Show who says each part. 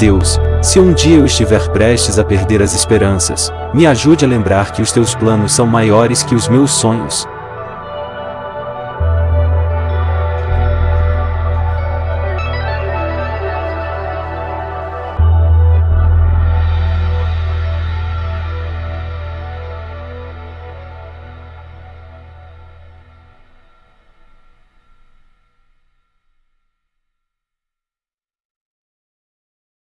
Speaker 1: Deus, se um dia eu estiver prestes a perder as esperanças, me ajude a lembrar que os teus planos são maiores que os meus sonhos,